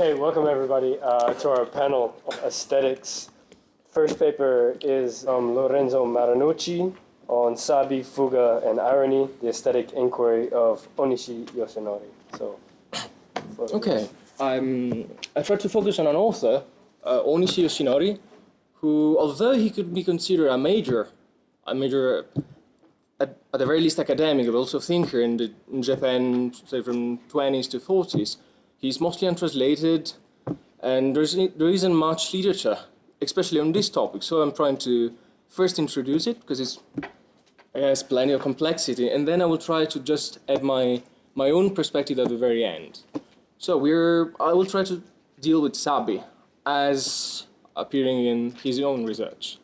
Okay, welcome everybody uh, to our panel aesthetics. First paper is um, Lorenzo Marinucci on Sabi, Fuga, and Irony, the aesthetic inquiry of Onishi Yoshinori. So, Okay, I'm, I try to focus on an author, uh, Onishi Yoshinori, who, although he could be considered a major, a major, at, at the very least academic, but also thinker in, the, in Japan, say from 20s to 40s, he's mostly untranslated, and there isn't much literature, especially on this topic. So I'm trying to first introduce it because it's it has plenty of complexity, and then I will try to just add my my own perspective at the very end. So we're I will try to deal with Sabi as appearing in his own research.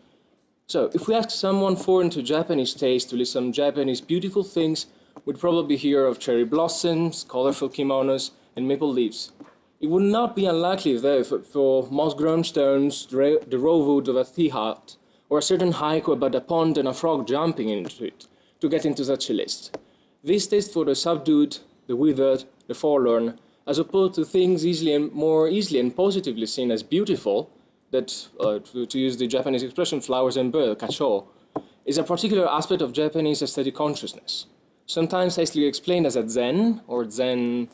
So if we ask someone foreign to Japanese taste to list some Japanese beautiful things, we'd probably hear of cherry blossoms, colorful kimonos, and maple leaves. It would not be unlikely, though, for, for moss-grown stones, the, raw wood of a tea hut, or a certain haiku about a pond and a frog jumping into it, to get into such a list. This taste for the subdued, the withered, the forlorn, as opposed to things easily and more easily and positively seen as beautiful, that, uh, to, to, use the Japanese expression, flowers and birds, kacho, is a particular aspect of Japanese aesthetic consciousness. Sometimes hastily explained as a zen, or zen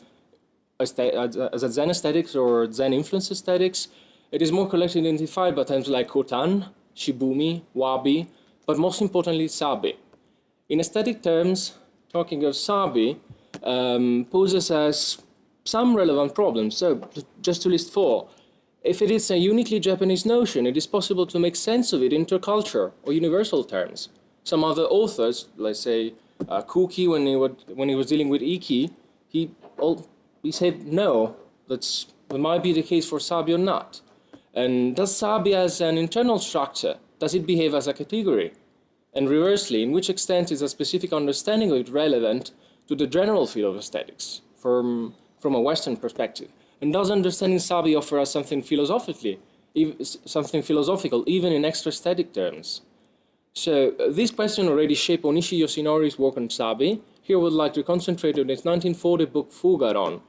as a Zen aesthetics or Zen influence aesthetics, it is more collectively identified by terms like Kotan, Shibumi, Wabi, but most importantly Sabi. In aesthetic terms, talking of Sabi um, poses us some relevant problems. So, just to list four, if it is a uniquely Japanese notion, it is possible to make sense of it in interculture or universal terms. Some other authors, let's say uh, Kuki, when he, would, when he was dealing with Iki, he all, we said no, that's, that might be the case for Sabi or not. And does Sabi as an internal structure, does it behave as a category? And reversely, in which extent is a specific understanding of it relevant to the general field of aesthetics from, from a Western perspective? And does understanding Sabi offer us something philosophically, something philosophical, even in extra aesthetic terms? So uh, this question already shaped Onishi Yoshinori's work on Sabi. Here would like to concentrate on his 1940 book Fugaron,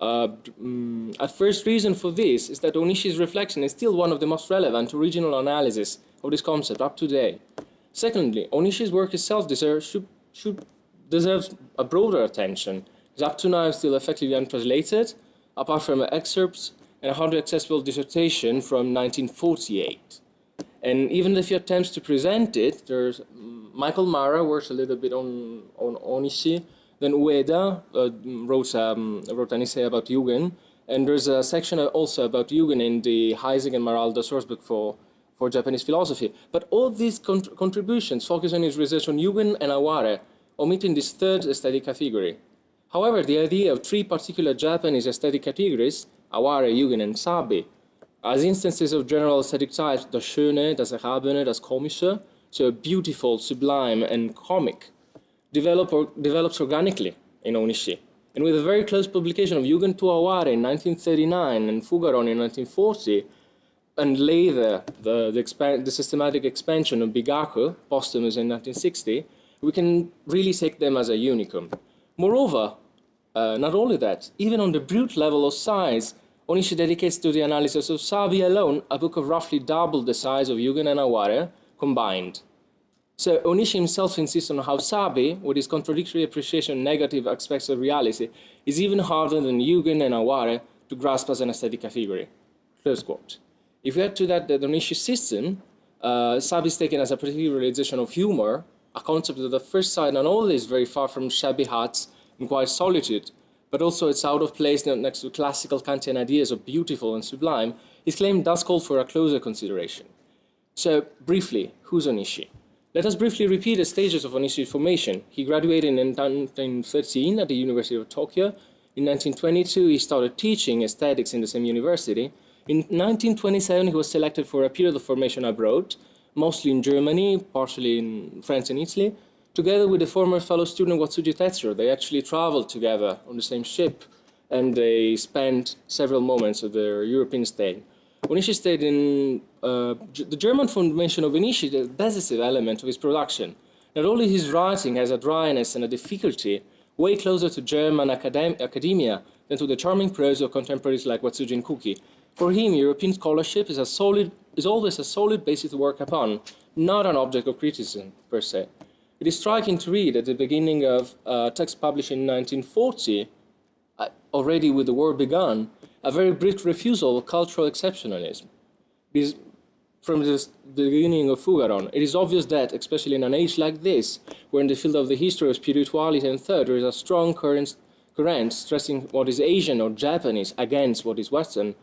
uh, mm, a first reason for this is that Onishi's reflection is still one of the most relevant original analyses of this concept up to date. Secondly, Onishi's work itself deserves, should, should, deserves a broader attention. It's up to now still effectively untranslated, apart from excerpts and a hardly accessible dissertation from 1948. And even if he attempts to present it, there's mm, Michael Marra works a little bit on, on Onishi, then Ueda uh, wrote, um, wrote an essay about Yugen, and there's a section also about Yugen in the Heisig and Maraldo sourcebook for, for Japanese philosophy. But all these contributions focus on his research on Yugen and Aware, omitting this third aesthetic category. However, the idea of three particular Japanese aesthetic categories, Aware, Yugen, and Sabi, as instances of general aesthetic types, das Schöne, das Erhabene, das Komische, so beautiful, sublime, and comic, develop or, develops organically in Onishi. And with a very close publication of Yugen to Aware in 1939 and Fugaron in 1940, and later the, the, the systematic expansion of Bigaku, posthumous in 1960, we can really take them as a unicum. Moreover, uh, not only that, even on the brute level of size, Onishi dedicates to the analysis of Sabi alone a book of roughly double the size of Yugen and Aware combined. So Onishi himself insists on how Sabi, with his contradictory appreciation of negative aspects of reality, is even harder than Yugen and Aware to grasp as an aesthetic category. Close quote. If we add to that the Onishi system, uh, Sabi is taken as a particular realization of humor, a concept that at first sight not only is very far from shabby huts and quiet solitude, but also it's out of place next to classical Kantian ideas of beautiful and sublime, his claim does call for a closer consideration. So, briefly, who's Onishi? Let us briefly repeat the stages of Onishi's formation. He graduated in 1913 at the University of Tokyo. In 1922, he started teaching aesthetics in the same university. In 1927, he was selected for a period of formation abroad, mostly in Germany, partially in France and Italy. Together with the former fellow student Watsuji Tetsuro, they actually traveled together on the same ship, and they spent several moments of their European stay. Onishi stayed in the German formation of Onishi, the decisive element of his production. Not only his writing has a dryness and a difficulty way closer to German academ academia than to the charming prose of contemporaries like Watsujin Kuki. For him, European scholarship is, a solid, is always a solid basis to work upon, not an object of criticism per se. It is striking to read at the beginning of a text published in 1940, uh, already with the war begun, a very brief refusal of cultural exceptionalism. This, from the beginning of Fugaron, it is obvious that, especially in an age like this, where in the field of the history of spirituality and thought there is a strong current, current stressing what is Asian or Japanese against what is Western,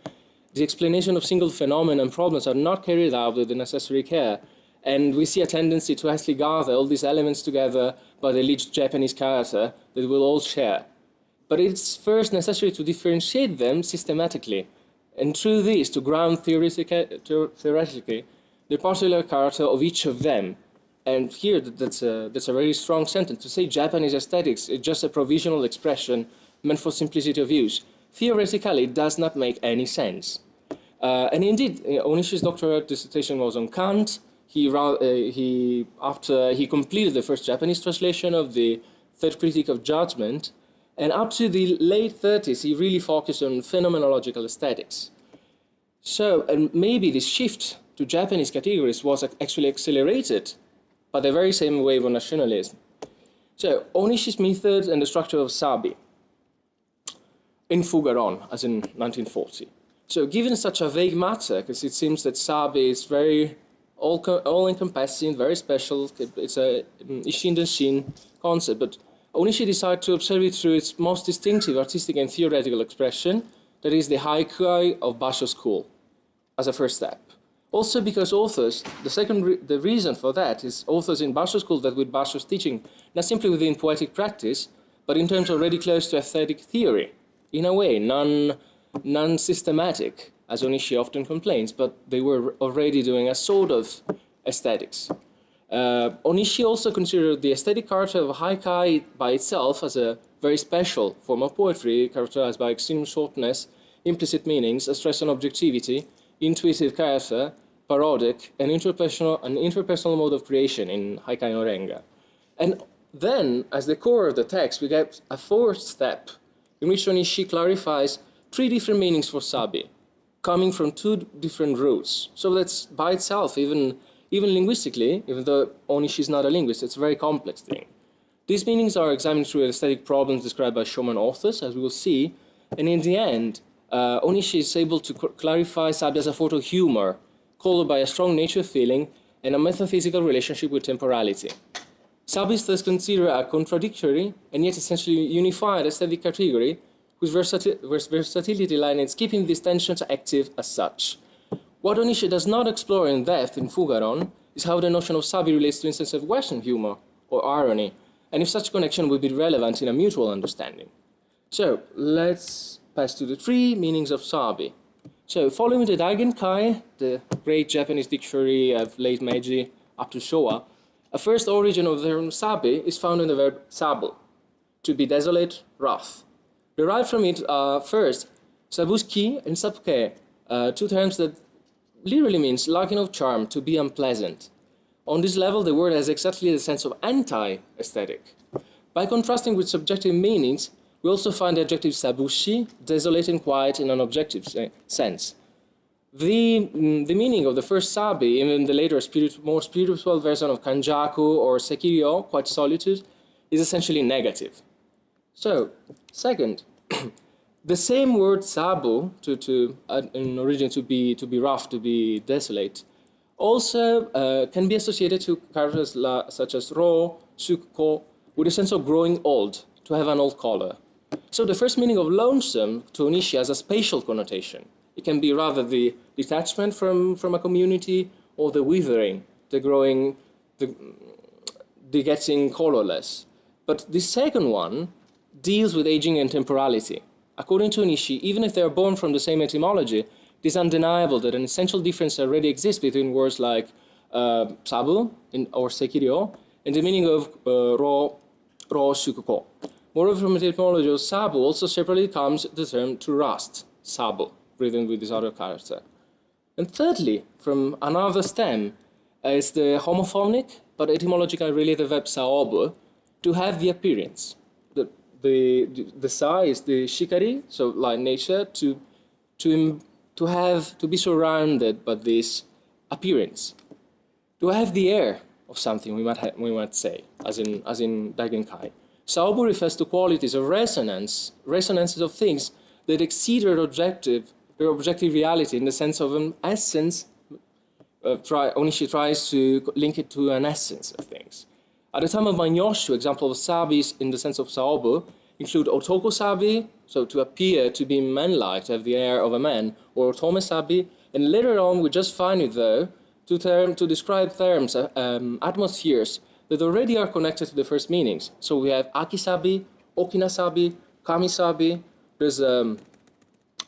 the explanation of single phenomena and problems are not carried out with the necessary care, and we see a tendency to actually gather all these elements together by the alleged Japanese character that we'll all share. But it's first necessary to differentiate them systematically, and through this to ground theoretically the particular character of each of them. And here, that's a, that's a very strong sentence. To say Japanese aesthetics is just a provisional expression meant for simplicity of use, theoretically it does not make any sense. Uh, and indeed, Onishi's doctoral dissertation was on Kant, he, uh, he, after he completed the first Japanese translation of the Third Critique of Judgment, and up to the late 30s, he really focused on phenomenological aesthetics. So, and maybe this shift to Japanese categories was actually accelerated by the very same wave of nationalism. So, Onishi's method and the structure of Sabi in Fugaron, as in 1940. So, given such a vague matter, because it seems that Sabi is very all, all encompassing, very special. It's a mm, Ishin Denshin concept, but Onishi decided to observe it through its most distinctive artistic and theoretical expression, that is the haikai of Basho school, as a first step. Also because authors, the second, re the reason for that is authors in Basho school that with Basho's teaching, not simply within poetic practice, but in terms already close to aesthetic theory, in a way, non, non-systematic, as Onishi often complains, but they were already doing a sort of aesthetics. Uh, Onishi also considered the aesthetic character of haikai by itself as a very special form of poetry characterized by extreme shortness, implicit meanings, a stress on objectivity, intuitive character, parodic, and interpersonal, an interpersonal mode of creation in haikai no renga. And then, as the core of the text, we get a fourth step in which Onishi clarifies three different meanings for sabi, coming from two different roots. So that's by itself, even, even linguistically, even though Onishi is not a linguist, it's a very complex thing. These meanings are examined through aesthetic problems described by Shomon authors, as we will see, and in the end, uh, Onishi is able to clarify Sabi as a photo humor, colored by a strong nature feeling and a metaphysical relationship with temporality. Sabi is thus considered a contradictory and yet essentially unified aesthetic category whose versatility lies in keeping these tensions active as such. What Onishi does not explore in depth in Fugaron is how the notion of sabi relates to instances of Western humor or irony, and if such connection would be relevant in a mutual understanding. So, let's pass to the three meanings of sabi. So, following the Daigen Kai, the great Japanese dictionary of late Meiji up to Showa, a first origin of the term sabi is found in the verb sabu, to be desolate, wrath. Derived from it are first, sabuski and sabke, uh, two terms that literally means lacking of charm, to be unpleasant. On this level, the word has exactly the sense of anti-aesthetic. By contrasting with subjective meanings, we also find the adjective sabushi, desolate and quiet in an objective sense. The, mm, the meaning of the first sabi, even the later spirit, more spiritual version of kanjaku or sekiryo, quiet solitude, is essentially negative. So, second, the same word sabu, to, to, in origin to be, to be rough, to be desolate, also uh, can be associated to characters la, such as ro, sukko with a sense of growing old, to have an old color. So the first meaning of lonesome to Onishi has a spatial connotation. It can be rather the detachment from, from a community or the withering, the growing, the, the getting colorless. But the second one deals with aging and temporality. According to Nishi, even if they are born from the same etymology, it is undeniable that an essential difference already exists between words like uh, sabu in, or sekiryo and the meaning of uh, ro, ro sukuko. Moreover, from the etymology of sabu also separately comes the term to rust, sabu, written with this other character. And thirdly, from another stem, uh, is the homophonic but etymologically related verb saobu, to have the appearance the, the, size, the shikari, so like nature, to, to, to have, to be surrounded by this appearance. To have the air of something, we might, ha- we might say, as in, as in Daigenkai. Saobu refers to qualities of resonance, resonances of things that exceed their objective, their objective reality in the sense of an essence uh, try, tries to link it to an essence of things. At the time of Manyoshu, example of sabis in the sense of saobu include otoko sabi, so to appear to be manlike, to have the air of a man, or otome sabi, and later on we just find it though to term to describe terms, uh, um, atmospheres that already are connected to the first meanings. So we have akisabi, okinasabi, kamisabi. There's um,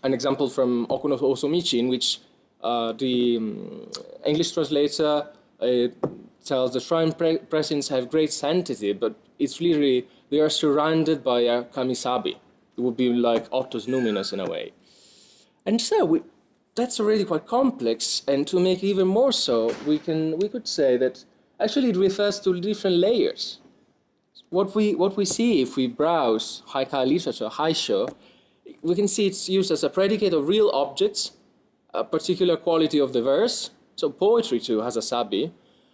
an example from Oku no Hosomichi in which uh, the um, English translator uh, tells the shrine pre- presents have great sanctity, but it's literally they are surrounded by a kamisabi. It would be like Otto's numinous in a way. And so we, that's already quite complex, and to make it even more so, we can we could say that actually it refers to different layers. What we what we see if we browse haikai literature, haisho, we can see it's used as a predicate of real objects, a particular quality of the verse, so poetry too has a sabi,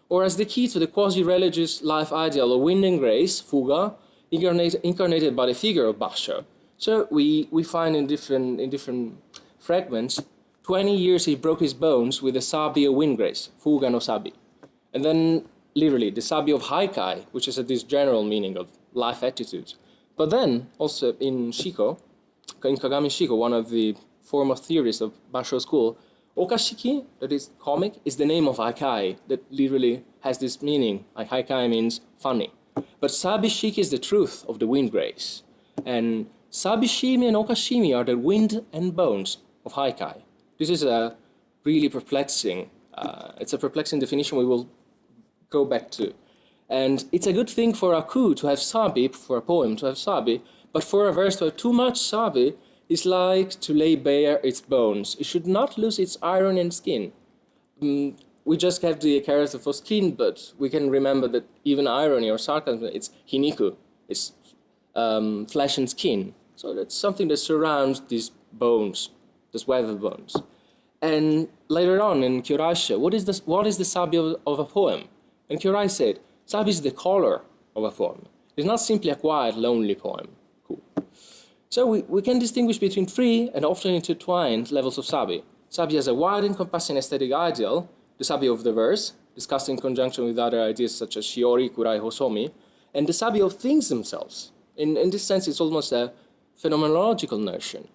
or as the key to the quasi-religious life ideal of wind and grace, fuga, incarnate, incarnated by the figure of Basho. So we, we find in different, in different fragments, 20 years he broke his bones with the sabi of wind grace, fuga no sabi. And then literally the sabi of haikai, which is this general meaning of life attitudes. But then also in Shiko, in Kagami Shiko, one of the foremost theorists of Basho school, Okashiki, that is comic, is the name of haikai that literally has this meaning. Like haikai means funny. But sabishiki is the truth of the wind grace. And sabishimi and okashimi are the wind and bones of haikai. This is a really perplexing, uh, it's a perplexing definition we will go back to. And it's a good thing for a ku to have sabi, for a poem to have sabi, but for a verse to have too much sabi is like to lay bare its bones. It should not lose its iron and skin. Mm, we just have the character for skin, but we can remember that even irony or sarcasm, it's hiniku, it's um, flesh and skin. So that's something that surrounds these bones, these weather bones. And later on in Kyoraisho, what is the, what is the sabi of, of a poem? And Kyorai said, sabi is the color of a poem. It's not simply a quiet, lonely poem. So we, we can distinguish between three and often intertwined levels of sabi. Sabi has a wide encompassing aesthetic ideal, the sabi of the verse, discussed in conjunction with other ideas such as shiori, kurai, hosomi, and the sabi of things themselves. In, in this sense, it's almost a phenomenological notion.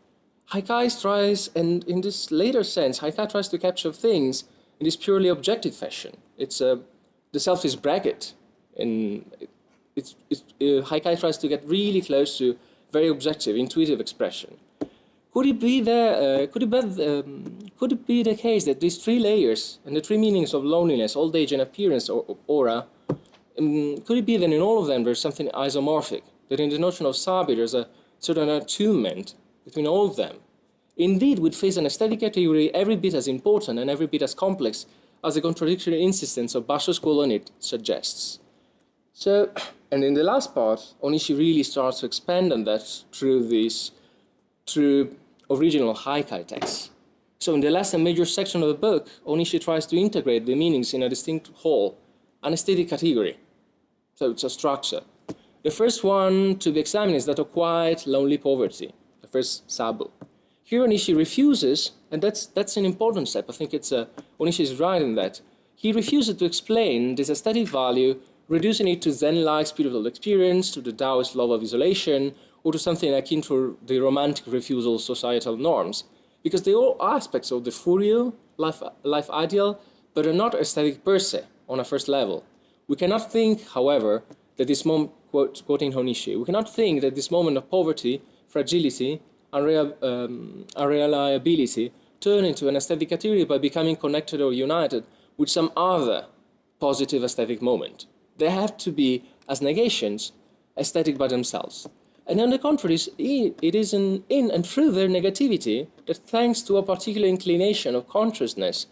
Haikai tries, and in this later sense, Haikai tries to capture things in this purely objective fashion. It's a, the self is bracket, and it's, it's, uh, Haikai tries to get really close to very objective, intuitive expression. Could it be there? Uh, could it be? Um, could it be the case that these three layers and the three meanings of loneliness, old age, and appearance or, or aura, um, could it be that in all of them there's something isomorphic? That in the notion of sabi there's a certain attunement between all of them. Indeed, we'd face an aesthetic category every bit as important and every bit as complex as the contradictory insistence of Basho's school on it suggests. So, and in the last part, Onishi really starts to expand on that through this, through original haikai texts. So in the last and major section of the book, Onishi tries to integrate the meanings in a distinct whole, an aesthetic category. So it's a structure. The first one to be examined is that of quiet, lonely poverty, the first sabu. Here Onishi refuses, and that's, that's an important step, I think it's uh, Onishi is right in that. He refuses to explain this aesthetic value, reducing it to Zen-like spiritual experience, to the Taoist love of isolation, or to something akin to the romantic refusal of societal norms, because they are all aspects of the Furiel life, life ideal, but are not aesthetic per se on a first level. We cannot think, however, that this moment, quote, quoting Onishi, we cannot think that this moment of poverty, fragility, unreal, um, unreliability turn into an aesthetic category by becoming connected or united with some other positive aesthetic moment. They have to be, as negations, aesthetic by themselves. And on the contrary, it is in, in and through their negativity that thanks to a particular inclination of consciousness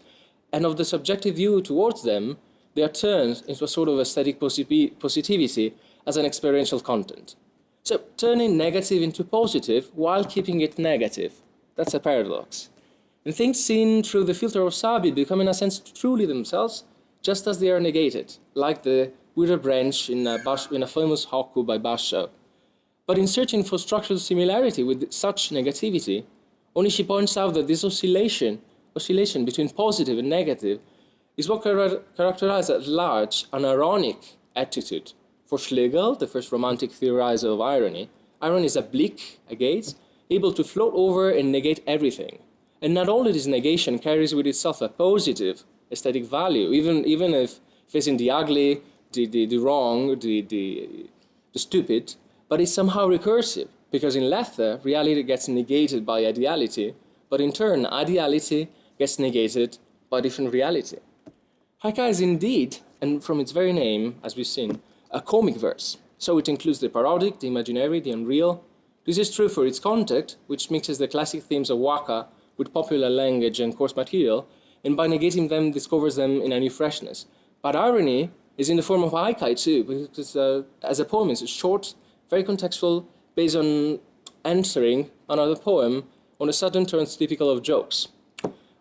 and of the subjective view towards them, they are turned into a sort of aesthetic positivity as an experiential content. So turning negative into positive while keeping it negative. That's a paradox. And things seen through the filter of Sabi become in a sense truly themselves, just as they are negated, like the withered branch in a, in a famous haiku by Basho. But in searching for structural similarity with such negativity, Onishi points out that this oscillation, oscillation between positive and negative is what char characterizes at large an ironic attitude. For Schlegel, the first romantic theorizer of irony, irony is a bleak, a gaze, able to float over and negate everything. And not only this negation carries with itself a positive aesthetic value, even, even if facing the ugly, the, the, the wrong, the, the, the stupid, but it's somehow recursive, because in Lethe, reality gets negated by ideality, but in turn, ideality gets negated by different reality. Haikai is indeed, and from its very name, as we've seen, a comic verse. So it includes the parodic, the imaginary, the unreal. This is true for its content, which mixes the classic themes of waka with popular language and coarse material, and by negating them, discovers them in a new freshness. But irony is in the form of haikai too, because uh, as a poem, it's short, very contextual, based on answering another poem on a sudden turns typical of jokes.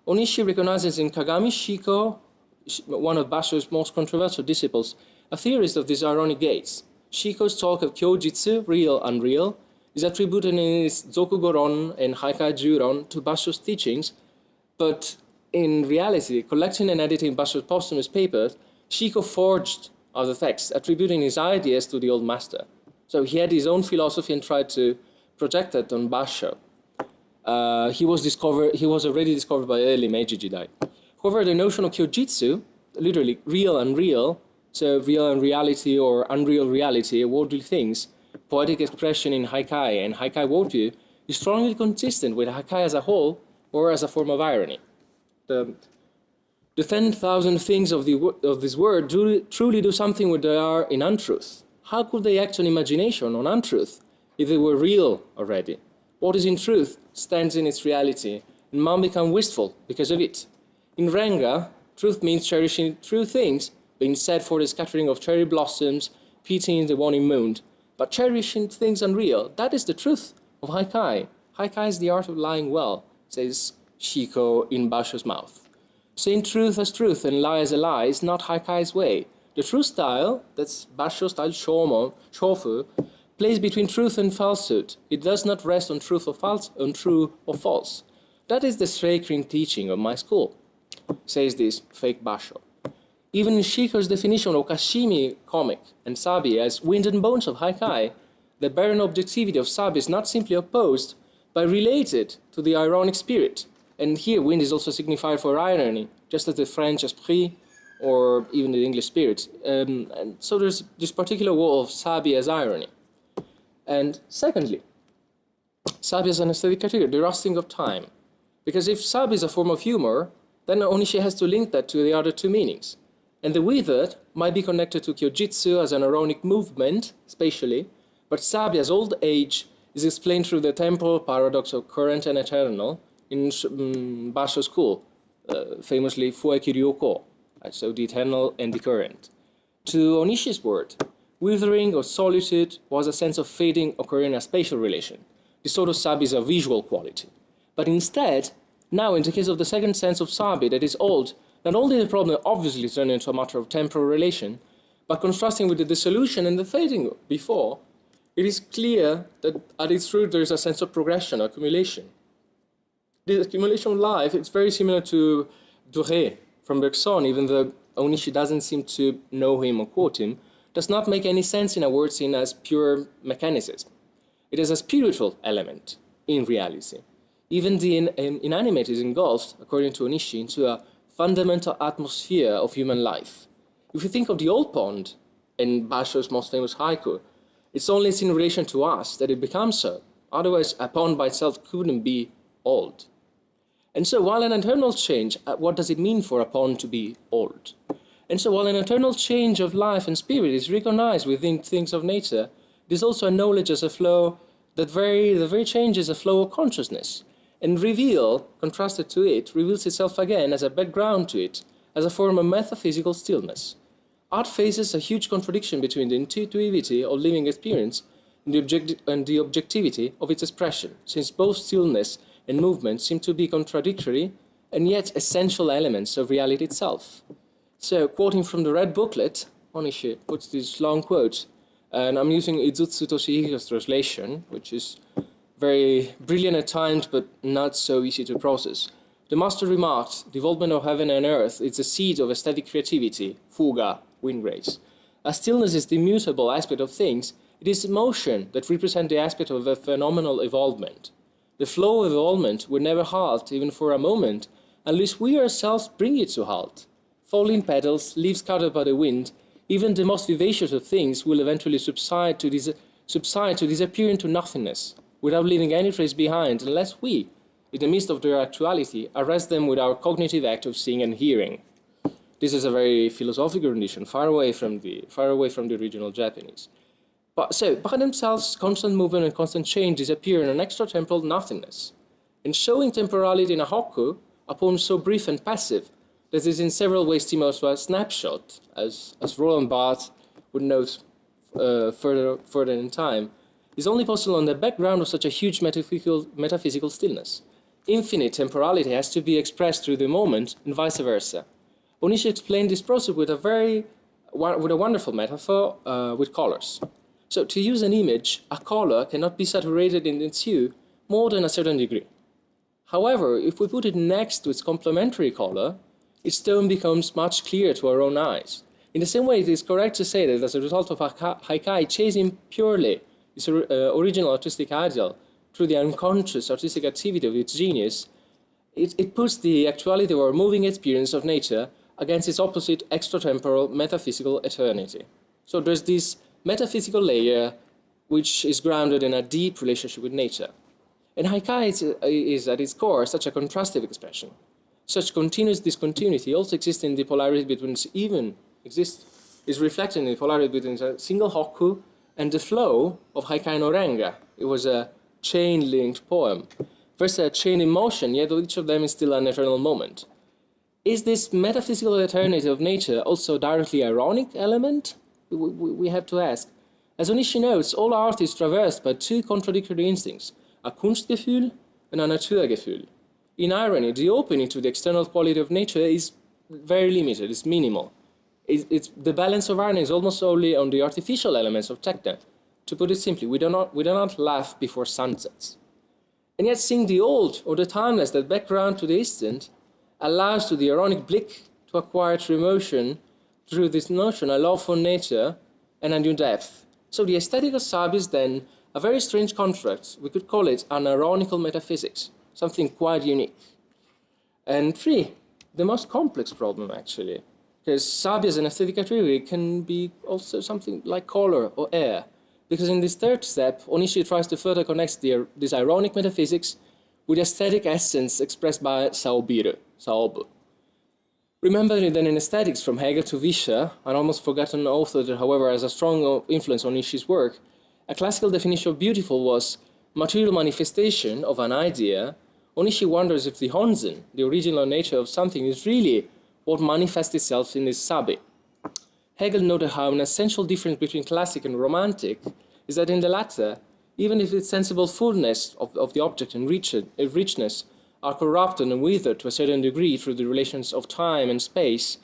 Onishi recognizes in Kagami Shiko, one of Basho's most controversial disciples, a theorist of these ironic gates. Shiko's talk of Kyojitsu, real, unreal, is attributed in his Zokugoron and Haikai Juron to Basho's teachings, but in reality, collecting and editing Basho's posthumous papers, Shiko forged other texts, attributing his ideas to the old master. So he had his own philosophy and tried to project it on Basho. Uh, he was discovered. He was already discovered by early Meiji Jidai. However, the notion of kyojitsu, literally real and real, so real and reality or unreal reality, worldly things, poetic expression in haikai and haikai worldview, is strongly consistent with haikai as a whole or as a form of irony. The, the 10,000 things of, the, of this word do, truly do something where they are in untruth. How could they act on imagination, on untruth, if they were real already? What is in truth stands in its reality, and man become wistful because of it. In Renga, truth means cherishing true things, being said for the scattering of cherry blossoms, pitying the waning moon. But cherishing things unreal, that is the truth of Haikai. Haikai is the art of lying well, says Shiko in Basho's mouth. Saying truth as truth and lie as a lie is not Haikai's way. The true style, that's Basho style Shomo, Shofu, plays between truth and falsehood. It does not rest on truth or false, on true or false. That is the sacred teaching of my school, says this fake Basho. Even in Shiko's definition of Kashimi comic and Sabi as wind and bones of Haikai, the barren objectivity of Sabi is not simply opposed, but related to the ironic spirit. And here wind is also signified for irony, just as the French esprit or even the English spirit. Um, and so there's this particular wall of Sabi as irony. And secondly, Sabi is an aesthetic category, the rusting of time. Because if Sabi is a form of humor, then Onishi has to link that to the other two meanings. And the withered might be connected to Kyojitsu as an ironic movement, spatially, but Sabi as old age is explained through the temporal paradox of current and eternal in um, Basho school, uh, famously Fueki Ryuko so the eternal and the current. To Onishi's word, withering or solitude was a sense of fading occurring in a spatial relation. The sort of sabi is a visual quality. But instead, now in the case of the second sense of sabi that is old, not only the problem obviously turned into a matter of temporal relation, but contrasting with the dissolution and the fading before, it is clear that at its root there is a sense of progression, accumulation. The accumulation of life, it's very similar to durée, from Bergson, even though Onishi doesn't seem to know him or quote him, does not make any sense in a word seen as pure mechanicism. It is a spiritual element in reality. Even the in, in, inanimate is engulfed, according to Onishi, into a fundamental atmosphere of human life. If you think of the old pond in Basho's most famous haiku, it's only in relation to us that it becomes so. Otherwise, a pond by itself couldn't be old. And so while an eternal change, uh, what does it mean for a pond to be old? And so while an eternal change of life and spirit is recognized within things of nature, is also acknowledged as a flow that very, the very change is a flow of consciousness. And reveal, contrasted to it, reveals itself again as a background to it, as a form of metaphysical stillness. Art faces a huge contradiction between the intuitivity of living experience and the, objecti- and the objectivity of its expression, since both stillness and movement seem to be contradictory and yet essential elements of reality itself. So, quoting from the red booklet, Onishi puts this long quote, and I'm using Izutsu Toshihiko's translation, which is very brilliant at times, but not so easy to process. The master remarked, development of heaven and earth is the seed of aesthetic creativity, fuga, wind rays. As stillness is the immutable aspect of things, it is motion that represents the aspect of a phenomenal evolvement. The flow of evolvement would never halt, even for a moment, unless we ourselves bring it to halt. Falling petals, leaves scattered by the wind, even the most vivacious of things will eventually subside to, dis- subside to disappear into nothingness, without leaving any trace behind, unless we, in the midst of their actuality, arrest them with our cognitive act of seeing and hearing. This is a very philosophical rendition, far away from the, far away from the original Japanese. But so, by themselves, constant movement and constant change disappear in an extra-temporal nothingness. In showing temporality in a hokku, a poem so brief and passive that is in several ways similar to a snapshot, as, as Roland Barthes would note uh, further, further in time, is only possible on the background of such a huge metaphysical, metaphysical stillness. Infinite temporality has to be expressed through the moment and vice versa. Onishi explained this process with a very with a wonderful metaphor uh, with colors. So to use an image, a color cannot be saturated in its hue more than a certain degree. However, if we put it next to its complementary color, its tone becomes much clearer to our own eyes. In the same way, it is correct to say that as a result of Haikai chasing purely its uh, original artistic ideal through the unconscious artistic activity of its genius, it, it puts the actuality or moving experience of nature against its opposite extratemporal metaphysical eternity. So there's this metaphysical layer which is grounded in a deep relationship with nature. And Haikai is, uh, is at its core such a contrastive expression. Such continuous discontinuity also exists in the polarity between even exists is reflected in the polarity between a single hokku and the flow of Haikai no Renga. It was a chain-linked poem. First a chain in motion, yet each of them is still an eternal moment. Is this metaphysical eternity of nature also directly ironic element? We, we, have to ask. As Onishi notes, all art is traversed by two contradictory instincts, a Kunstgefühl and a Naturgefühl. In irony, the opening to the external quality of nature is very limited, it's minimal. It, it's, the balance of irony is almost solely on the artificial elements of techne. To put it simply, we do, not, we do not laugh before sunsets. And yet seeing the old or the timeless that background to the instant allows to the ironic blick to acquire true emotion through this notion a love for nature and a new depth. So the aesthetic of Sabi is then a very strange contract. We could call it an ironical metaphysics, something quite unique. And three, the most complex problem actually, because Sabi as an aesthetic category can be also something like color or air. Because in this third step, Onishi tries to further connect the, this ironic metaphysics with aesthetic essence expressed by Saobiru, Saobu. Remember that in aesthetics from Hegel to Vischer, an almost forgotten author that however has a strong influence on Onishi's work, a classical definition of beautiful was material manifestation of an idea. Onishi wonders if the Honzen, the original nature of something, is really what manifests itself in this sabi. Hegel noted how an essential difference between classic and romantic is that in the latter, even if its sensible fullness of, of the object and rich, uh, richness are corrupted and withered to a certain degree through the relations of time and space,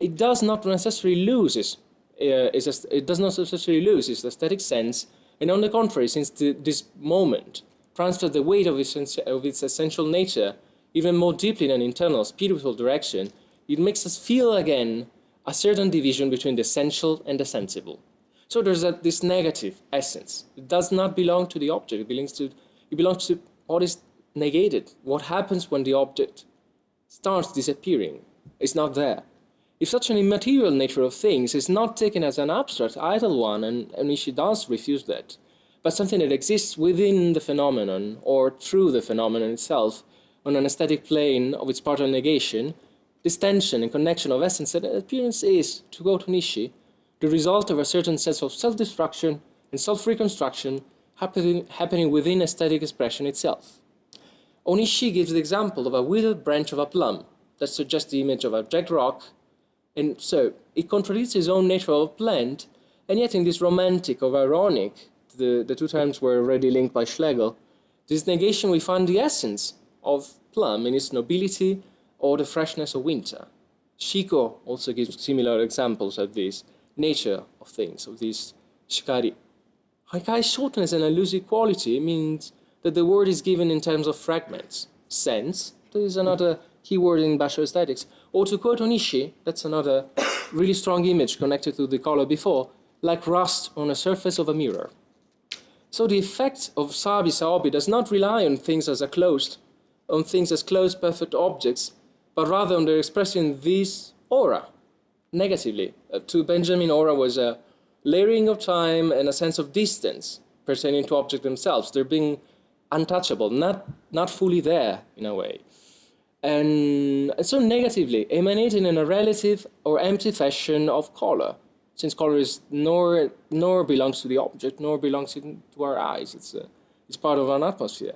it does not necessarily lose its, uh, it does not necessarily lose its aesthetic sense, and on the contrary, since the, this moment transfers the weight of its, of its essential nature even more deeply in an internal spiritual direction, it makes us feel again a certain division between the essential and the sensible. So there's a, this negative essence. It does not belong to the object. It belongs to, it belongs to what is negated. What happens when the object starts disappearing? It's not there. If such an immaterial nature of things is not taken as an abstract, idle one, and, and does refuse that, but something that exists within the phenomenon or through the phenomenon itself on an aesthetic plane of its partial negation, this tension and connection of essence and appearance is, to go to Nishi, the result of a certain sense of self-destruction and self-reconstruction happening, happening within aesthetic expression itself. Onishi gives the example of a withered branch of a plum that suggests the image of a jagged rock, and so it contradicts his own nature of a plant, and yet in this romantic or ironic, the, the two terms were already linked by Schlegel. This negation, we find the essence of plum in its nobility or the freshness of winter. Shiko also gives similar examples of this nature of things, of this shikari. Haikai's shortness and elusive quality means that the word is given in terms of fragments. Sense, that is another keyword in Basho aesthetics. Or to quote Onishi, that's another really strong image connected to the color before, like rust on a surface of a mirror. So the effect of Sabi Saobi does not rely on things as a closed, on things as closed perfect objects, but rather on their expressing this aura, negatively. Uh, to Benjamin, aura was a layering of time and a sense of distance pertaining to objects themselves. They're being untouchable, not, not fully there in a way. And so negatively, emanating in a relative or empty fashion of color, since color is nor, nor belongs to the object, nor belongs to our eyes. It's, a, it's part of an atmosphere.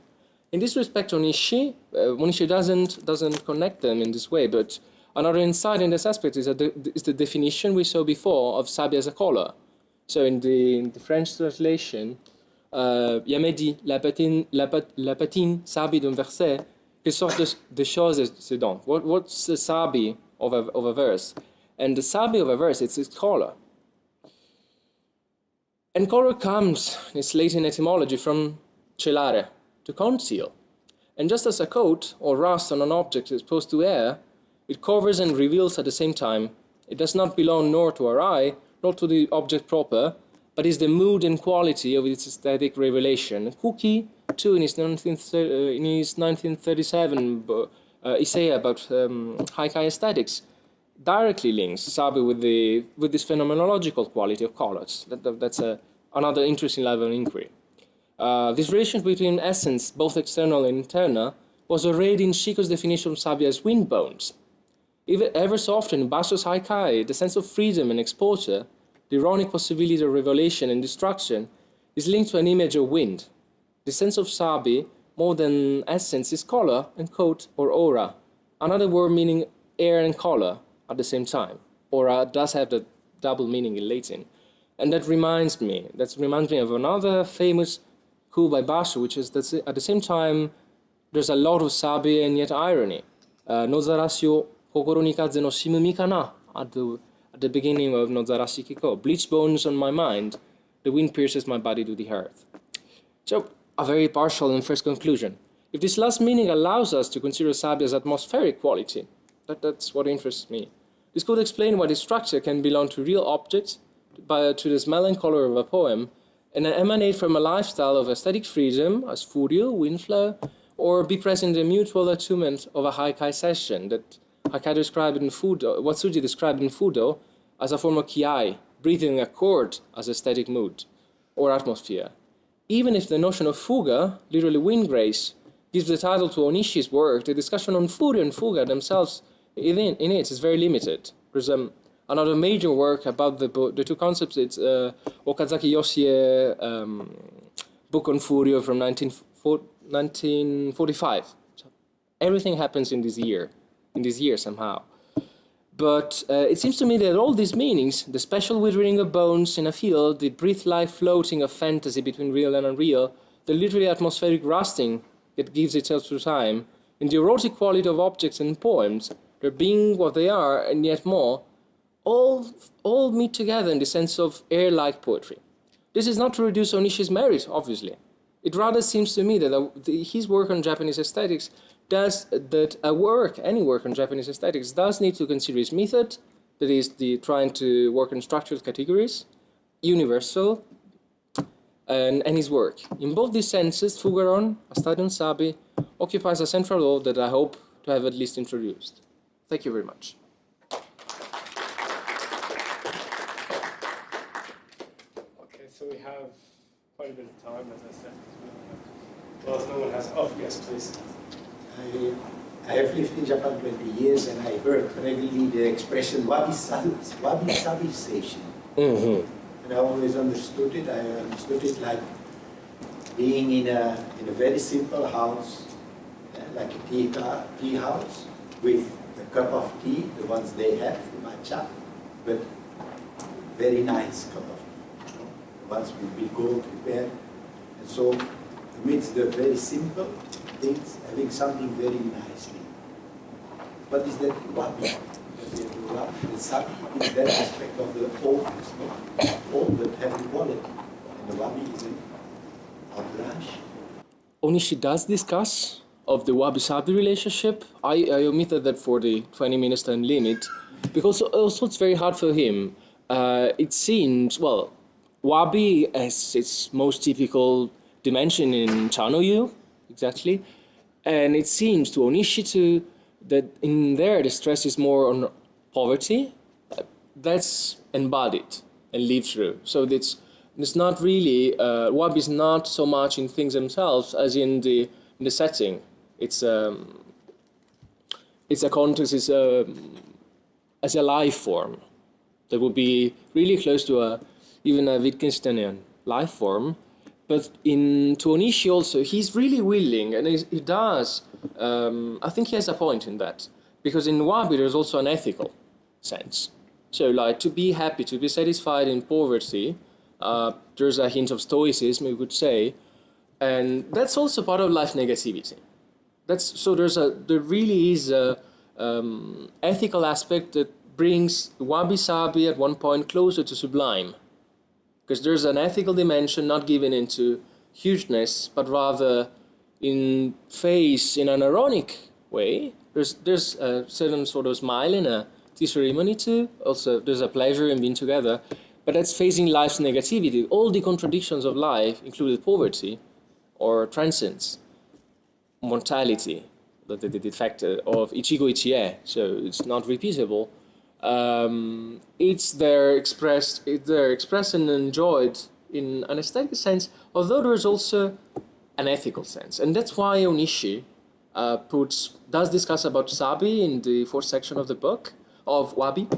In this respect, Onishi, uh, Onishi doesn't, doesn't connect them in this way, but another insight in this aspect is, the, is the definition we saw before of Sabi as a color. So in the, in the French translation, uh, Yamedi, la patine, la, pat, la patine Sabi d'un verset, quelle sorte de, de choses c'est donc? What, what's the Sabi of a, of a verse? And the Sabi of a verse, it's its color. And color comes, in its Latin etymology, from celare, to conceal. And just as a coat or rust on an object is exposed to air, it covers and reveals at the same time. It does not belong nor to our eye, nor to the object proper, but is the mood and quality of its aesthetic revelation. Kuki, too, in his, 19, uh, 1937 uh, essay about um, Haikai aesthetics, directly links Sabi with, the, with this phenomenological quality of colors. That, that, that's a, another interesting level of inquiry. Uh, this relation between essence, both external and internal, was already in Shiko's definition of Sabi as wind bones. Even, ever so often in Basho's Haikai, the sense of freedom and exposure, the ironic possibility of revelation and destruction, is linked to an image of wind. The sense of Sabi, more than essence, is color and coat or aura, another word meaning air and color, at the same time. Aura does have the double meaning in Latin. And that reminds me, that reminds me of another famous coup by Basho, which is that at the same time, there's a lot of sabi and yet irony. Uh, Nozarashi kokoro ni kaze no shimumi kana at the, at the beginning of Nozarashi Kiko. Bleach bones on my mind, the wind pierces my body to the earth. So, a very partial and first conclusion. If this last meaning allows us to consider sabi as atmospheric quality, that, that's what interests me. This could explain why the structure can belong to real objects, by, to the smell and color of a poem, and emanate from a lifestyle of aesthetic freedom, as furio, windflow, or be present in the mutual attunement of a haikai session that Haikai described in Fudo, Watsuji described in Fudo as a form of kiai, breathing a chord as aesthetic mood or atmosphere. Even if the notion of fuga, literally wind grace, gives the title to Onishi's work, the discussion on furio and fuga themselves in, in it is very limited. There's um, another major work about the, the two concepts. It's uh, Okazaki Yoshie um, book on Furio from 1945. So everything happens in this year, in this year somehow. But uh, it seems to me that all these meanings, the special withering of bones in a field, the breath-like floating of fantasy between real and unreal, the literally atmospheric rusting that gives itself to time, and the erotic quality of objects and poems, their being what they are and yet more, all, all meet together in the sense of air-like poetry. This is not to reduce Onishi's merit, obviously. It rather seems to me that his work on Japanese aesthetics does, that a work, any work on Japanese aesthetics, does need to consider his method, that is the trying to work in structured categories, universal, and, and his work. In both these senses, Fugaron, a study on Sabi, occupies a central role that I hope to have at least introduced. Thank you very much. Okay, so we have quite a bit of time, as I said. Well, if no one has, oh, yes, please. I, I have lived in Japan 20 years and I heard regularly the expression wabi-sabization. Mm -hmm. And I always understood it. I understood it like being in a, in a very simple house, uh, like a tea, tea house, with a cup of tea, the ones they have, matcha, but very nice cup of tea once we, we go prepare. And so amidst the very simple things, having something very nicely. What is that wabi? The, the is that aspect of the oldness, no? Old but having quality. And the wabi is an outrage. Onishi does discuss of the wabi-sabi relationship. I, I omitted that for the 20 minutes time limit because also it's very hard for him. Uh, it seems, well, wabi as its most typical dimension in Chanoyu, exactly, and it seems to Onishi too that in there the stress is more on poverty. That's embodied and lived through. So it's it's not really uh, wabi is not so much in things themselves as in the in the setting. It's um, it's a context. It's a as a life form that would be really close to a even a Wittgensteinian life form. But in Onishi also, he's really willing, and he does. Um, I think he has a point in that because in Wabi there's also an ethical sense. So like to be happy, to be satisfied in poverty, uh, there's a hint of stoicism, we could say, and that's also part of life negativity. That's so there's a there really is a um, ethical aspect that brings wabi sabi at one point closer to sublime, because there's an ethical dimension not given into hugeness, but rather in face in an ironic way. There's there's a certain sort of smile in a tea ceremony too. Also, there's a pleasure in being together, but that's facing life's negativity. All the contradictions of life, including poverty, or transcends mortality, the, the, the fact of ichigo ichie, so it's not repeatable. Um, it's there expressed, it's there expressed and enjoyed in an aesthetic sense, although there's also an ethical sense, and that's why Onishi uh, puts does discuss about sabi in the fourth section of the book of wabi,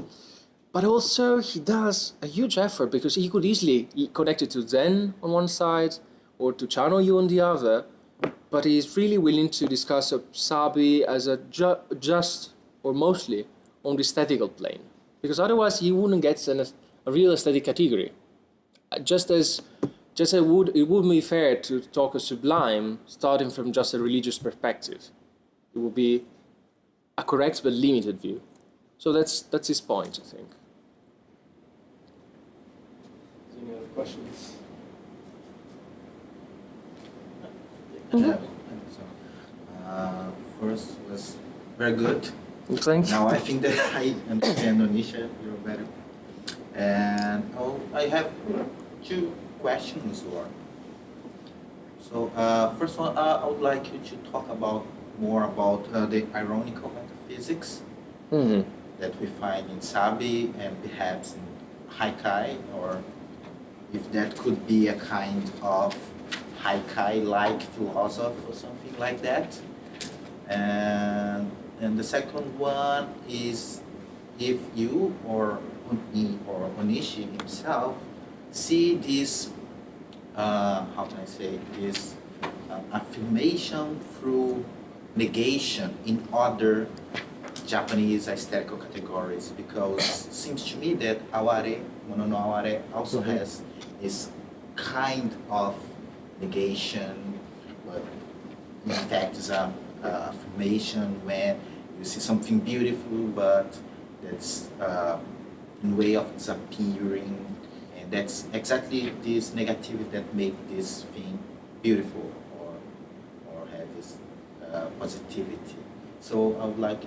but also he does a huge effort because he could easily connect it to Zen on one side or to Chanoyu on the other, but he is really willing to discuss Sabi as a ju just or mostly on the aesthetical plane, because otherwise he wouldn't get an, a real aesthetic category. Uh, just as just as it would it wouldn't be fair to talk a sublime starting from just a religious perspective. It would be a correct but limited view. So that's that's his point, I think. Any other questions? Uh, first was very good. Thanks. Now I think that I understand Onishi you're better. And oh, I have two questions or so uh, first one uh, I would like you to talk about more about uh, the ironical metaphysics Mm -hmm. that we find in Sabi and perhaps in Haikai or if that could be a kind of Haikai-like philosophy or something like that. And, and the second one is if you or Uni or Onishi himself see this, uh, how can I say, this uh, affirmation through negation in other Japanese aesthetical categories because it seems to me that aware, mono no aware also mm -hmm. has this kind of negation, but in fact is a, a affirmation when you see something beautiful, but that's uh, in way of disappearing, and that's exactly this negativity that make this thing beautiful or or have this uh, positivity. So I would like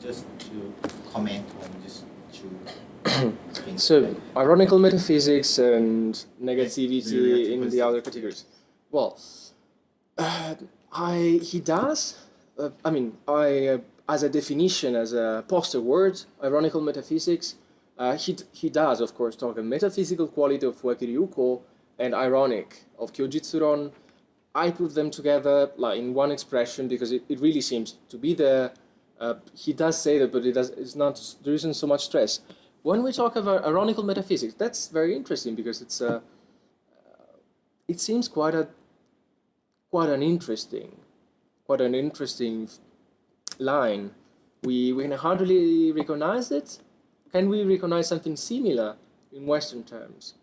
just to comment on this two things. So ironical metaphysics and negativity in the other categories. Well, uh, I he does. Uh, I mean, I uh, as a definition, as a poster word, ironical metaphysics. Uh, he he does, of course, talk a metaphysical quality of Fueki Ryuko and ironic of Kyojitsuron. I put them together like in one expression because it, it really seems to be there. Uh, he does say that, but it does. It's not. There isn't so much stress. When we talk about ironical metaphysics, that's very interesting because it's a. Uh, it seems quite a quite an interesting quite an interesting line. We, we can hardly recognize it. Can we recognize something similar in Western terms?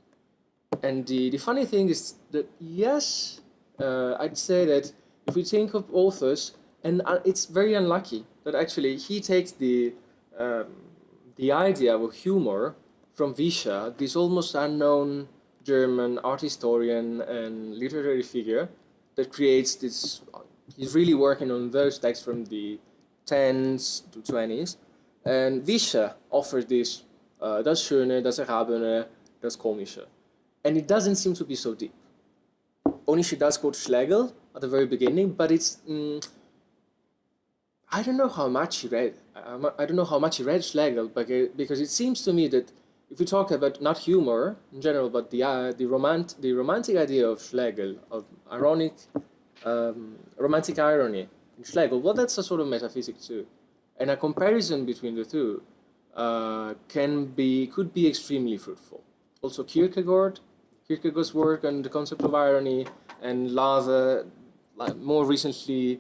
And the, the funny thing is that, yes, uh, I'd say that if we think of authors, and uh, it's very unlucky that actually he takes the, um, the idea of humor from Vischer, this almost unknown German art historian and literary figure that creates this. He's really working on those texts from the 10s to 20s. And Vischer offers this, uh, das Schöne, das Erhabene, das Komische. And it doesn't seem to be so deep. Onishi does quote Schlegel at the very beginning, but it's. Mm, I don't know how much he read. I don't know how much he read Schlegel, but because it seems to me that if we talk about not humor in general, but the uh, the romant the romantic idea of Schlegel of ironic um, romantic irony in Schlegel, well, that's a sort of metaphysic too, and a comparison between the two uh, can be could be extremely fruitful. Also, Kierkegaard, Kierkegaard's work on the concept of irony, and Lava, like more recently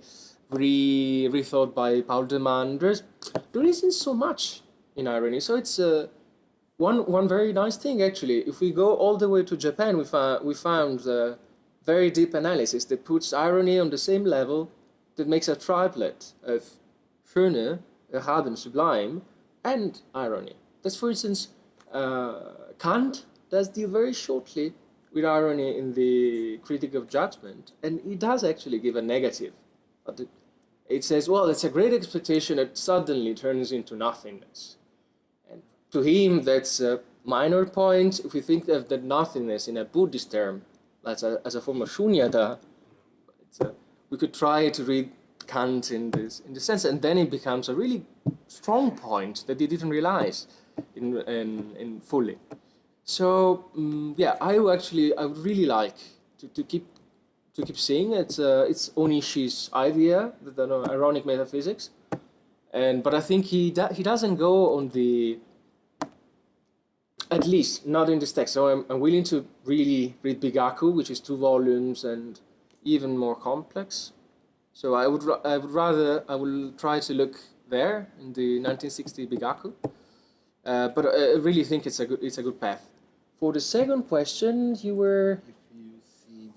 re rethought by Paul de Man. There's there isn't so much in irony, so it's a uh, one, one very nice thing actually, if we go all the way to Japan, we, found we found a very deep analysis that puts irony on the same level that makes a triplet of Schöne, Erhaben, Sublime, and irony. That's, for instance, uh, Kant does deal very shortly with irony in the Critic of Judgment, and he does actually give a negative. It says, well, it's a great expectation that suddenly turns into nothingness And to him, that's a minor point. If we think of the nothingness in a Buddhist term, as a, as a form of shunyata, a, we could try to read Kant in this in the sense, and then it becomes a really strong point that he didn't realize in in, in fully. So um, yeah, I actually I would really like to, to keep to keep seeing it's uh, it's Onishi's idea, the, the ironic metaphysics, and but I think he he doesn't go on the at least not in this text. So I'm, I'm willing to really read Bigaku, which is two volumes and even more complex. So I would I would rather I will try to look there in the 1960 Bigaku. Uh, but I really think it's a good it's a good path. For the second question, you were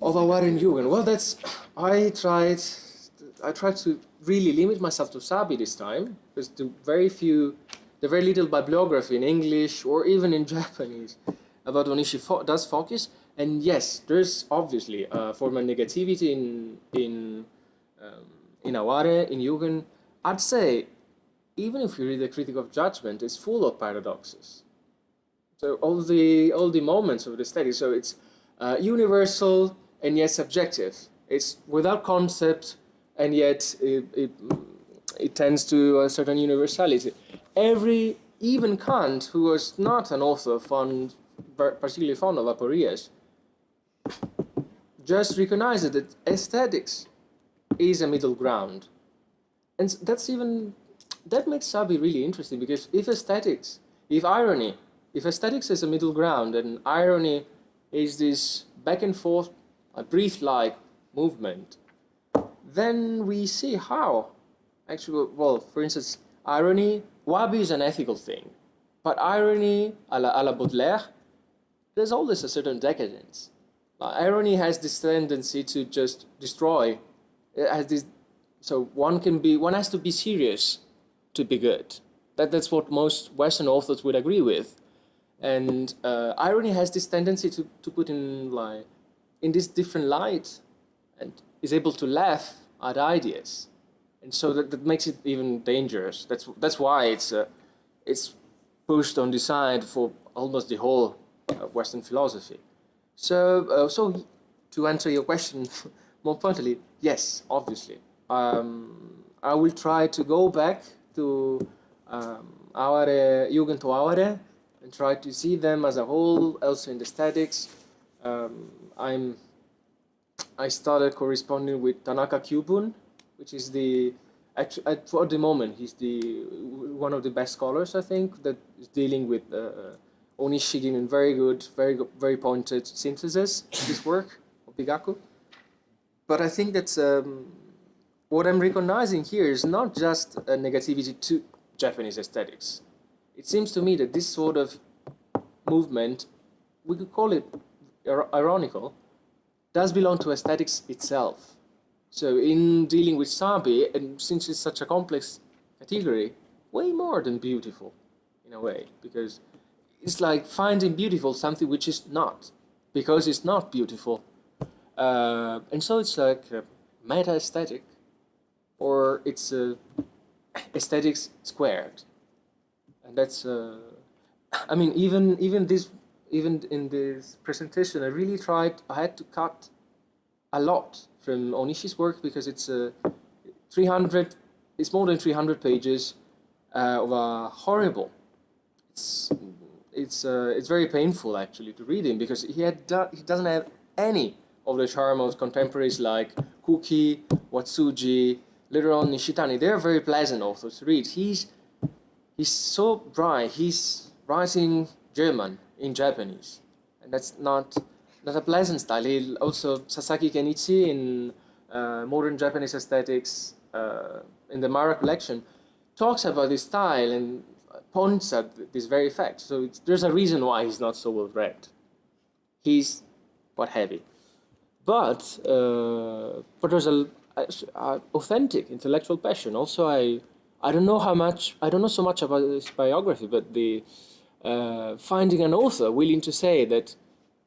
of Awaren Yugen. Well, that's I tried I tried to really limit myself to Sabi this time because the very few very little bibliography in English or even in Japanese about Onishi fo does focus. And yes, there's obviously a form of negativity in in um, in Aware, in Yugen. I'd say, even if you read the Critic of Judgment, it's full of paradoxes. So all the all the moments of the study. So it's uh, universal and yet subjective. It's without concept and yet it, it, it tends to a certain universality every, even Kant, who was not an author fond, particularly fond of aporias, just recognizes that aesthetics is a middle ground. And that's even, that makes Sabi really interesting because if aesthetics, if irony, if aesthetics is a middle ground and irony is this back and forth, a breath-like movement, then we see how, actually, well, for instance, irony Wabi is an ethical thing, but irony, a la, a la Baudelaire, there's always a certain decadence. irony has this tendency to just destroy. It has this, so one can be, one has to be serious to be good. That, that's what most Western authors would agree with. And uh, irony has this tendency to, to put in like, in this different light and is able to laugh at ideas and so that, that makes it even dangerous. That's that's why it's uh, it's pushed on the side for almost the whole uh, Western philosophy. So uh, so to answer your question more pointedly, yes, obviously, um, I will try to go back to um, our Yugen to Aware and try to see them as a whole, also in the statics. Um, I'm I started corresponding with Tanaka Kyubun, which is the at for the moment he's the one of the best scholars I think that is dealing with uh, Onishigin in very good, very very pointed synthesis of this work of Bigaku. But I think that um, what I'm recognizing here is not just a negativity to Japanese aesthetics. It seems to me that this sort of movement, we could call it ir- ironical, does belong to aesthetics itself. So in dealing with Sabi, and since it's such a complex category, way more than beautiful, in a way, because it's like finding beautiful something which is not, because it's not beautiful. Uh, and so it's like meta aesthetic, or it's aesthetics squared, and that's. Uh, I mean, even even this even in this presentation, I really tried. I had to cut a lot from Onishi's work because it's uh, 300. It's more than 300 pages uh, of a horrible. It's it's uh, it's very painful actually to read him because he had do, he doesn't have any of the charm of contemporaries like Kuki, Watsuji, later on Nishitani. They're very pleasant authors to read. He's he's so bright, He's writing German in Japanese, and that's not not a pleasant style. He also Sasaki Kenichi in uh, Modern Japanese Aesthetics uh, in the Marra collection talks about this style and points at this very fact. So there's a reason why he's not so well read. He's what heavy, but uh, but there's a, a, a authentic intellectual passion. Also, I I don't know how much I don't know so much about his biography, but the uh, finding an author willing to say that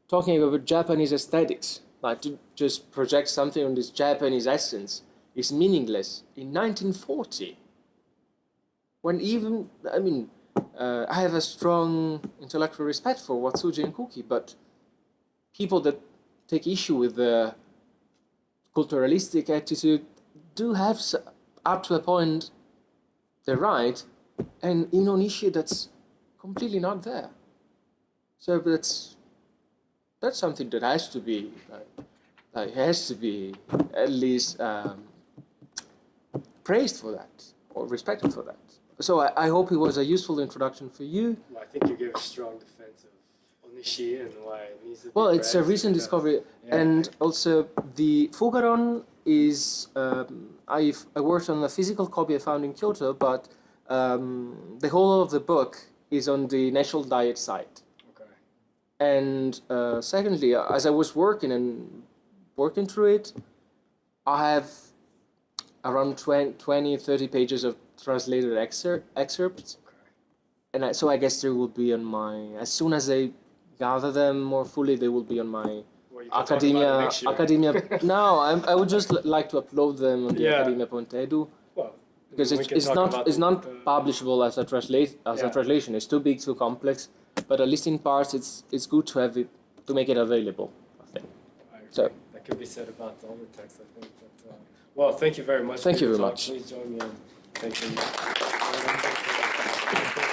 talking about Japanese aesthetics, like to just project something on this Japanese essence, is meaningless in 1940. When even, I mean, uh, I have a strong intellectual respect for Watsuji and Kuki, but people that take issue with the culturalistic attitude do have, up to a point, they're right, and in Onishi that's completely not there. So that's that's something that has to be has to be at least um, praised for that or respected for that. So I, I hope it was a useful introduction for you. I think you gave a strong defense of Onishi and why it needs to be Well, it's a recent discovery, Yeah. and also the Fugaron is. Um, I I worked on a physical copy I found in Kyoto, but um, the whole of the book is on the National Diet site. And uh, secondly, as I was working and working through it, I have around 20, 20 30 pages of translated excer- excerpts. And I, so I guess they will be on my, as soon as I gather them more fully, they will be on my Well, you can talk about it academia. Academia. no, I'm, I would just l- like to upload them on the Yeah. academia.edu Well, because it's, it's not it's not publishable as a translate as a translation. It's too big, too complex. But at least in parts, it's it's good to have it to make it available. I think. I. So- that could be said about all the texts, I think. But, uh, well, thank you very much. Thank you very talk. much. Please join me in thanking you.